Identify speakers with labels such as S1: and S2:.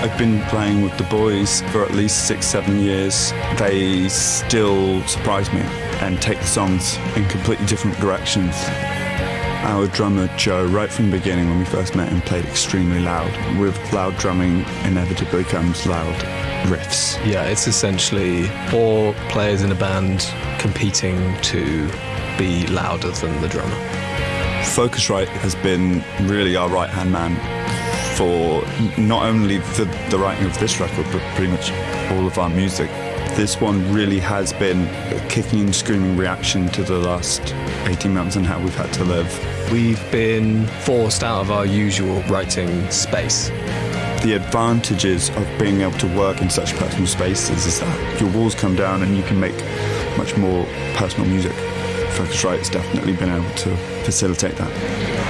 S1: I've been playing with the boys for at least six, seven years. They still surprise me and take the songs in completely different directions. Our drummer Joe, right from the beginning when we first met him, played extremely loud. With loud drumming, inevitably comes loud riffs.
S2: Yeah, it's essentially four players in a band competing to be louder than the drummer.
S1: Focusrite has been really our right hand man for not only the, the writing of this record, but pretty much all of our music. This one really has been a kicking and screaming reaction to the last 18 months and how we've had to live.
S2: We've been forced out of our usual writing space.
S1: The advantages of being able to work in such personal spaces is that your walls come down and you can make much more personal music. Focusrite has definitely been able to facilitate that.